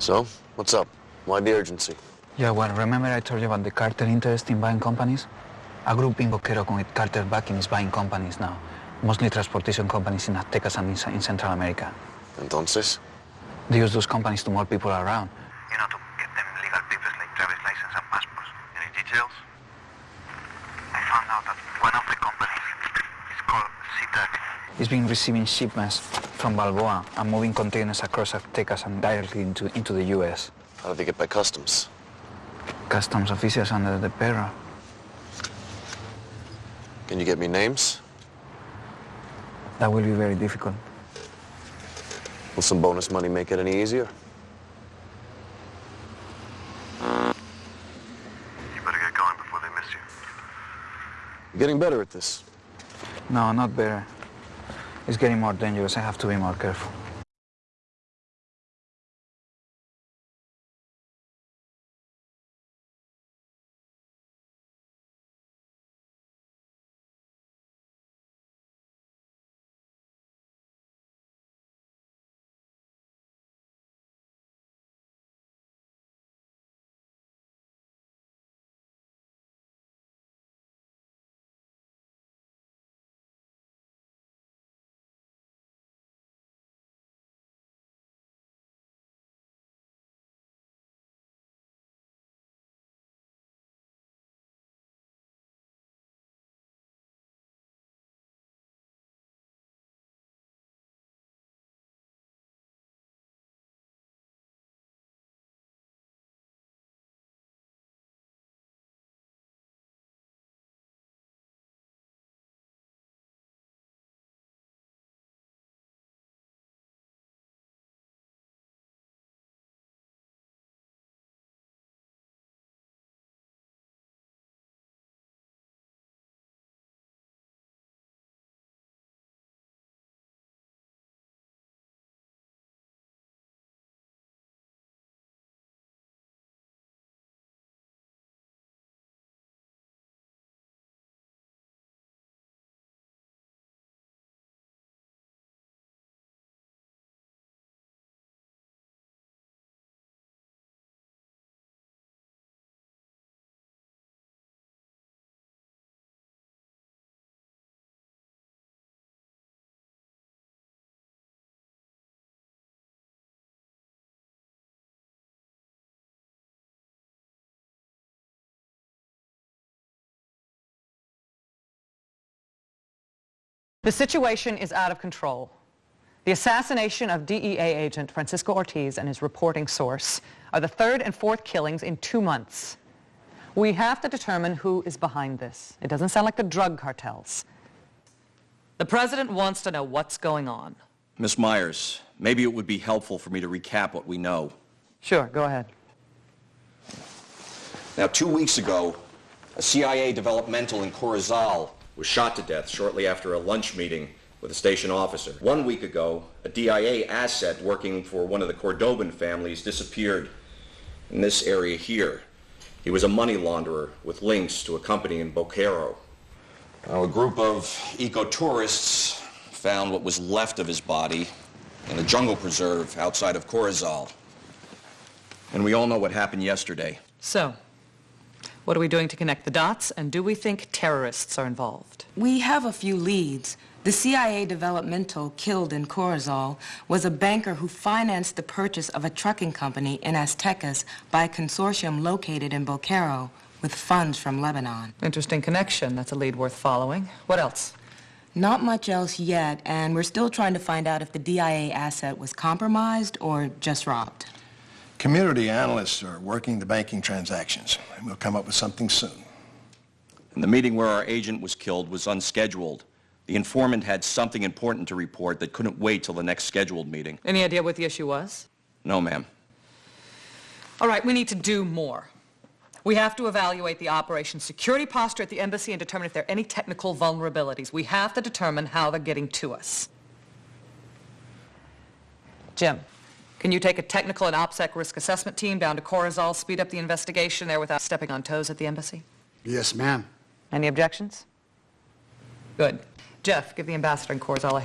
So, what's up? Why the urgency? Yeah, well, remember I told you about the cartel interest in buying companies? A group in Boquero with cartel backing is buying companies now. Mostly transportation companies in Aztecas and in, in Central America. Entonces? They use those companies to move people around. You know, to get them legal papers like driver's license and passports. Any details? I found out that one of the companies is called SeaTac. It's been receiving shipments from Balboa and moving containers across Aztecas and directly into, into the U.S. How do they get by customs? Customs officials under the payroll. Can you get me names? That will be very difficult. Will some bonus money make it any easier? You better get going before they miss you. You're getting better at this. No, not better. It's getting more dangerous. I have to be more careful. The situation is out of control. The assassination of DEA agent Francisco Ortiz and his reporting source are the third and fourth killings in two months. We have to determine who is behind this. It doesn't sound like the drug cartels. The president wants to know what's going on. Miss Myers, maybe it would be helpful for me to recap what we know. Sure, go ahead. Now, two weeks ago, a CIA developmental in Corozal was shot to death shortly after a lunch meeting with a station officer. One week ago, a DIA asset working for one of the Cordoban families disappeared in this area here. He was a money launderer with links to a company in Boquero. Now, a group of eco-tourists found what was left of his body in a jungle preserve outside of Corozal. And we all know what happened yesterday. So, what are we doing to connect the dots, and do we think terrorists are involved? We have a few leads. The CIA developmental killed in Corozal was a banker who financed the purchase of a trucking company in Aztecas by a consortium located in Boquero with funds from Lebanon. Interesting connection. That's a lead worth following. What else? Not much else yet, and we're still trying to find out if the DIA asset was compromised or just robbed. Community analysts are working the banking transactions, and we'll come up with something soon. And the meeting where our agent was killed was unscheduled. The informant had something important to report that couldn't wait till the next scheduled meeting. Any idea what the issue was? No, ma'am. All right, we need to do more. We have to evaluate the operation's security posture at the embassy and determine if there are any technical vulnerabilities. We have to determine how they're getting to us. Jim, can you take a technical and OPSEC risk assessment team down to Corozal, speed up the investigation there without stepping on toes at the embassy? Yes, ma'am. Any objections? Good. Jeff, give the ambassador in Corozal a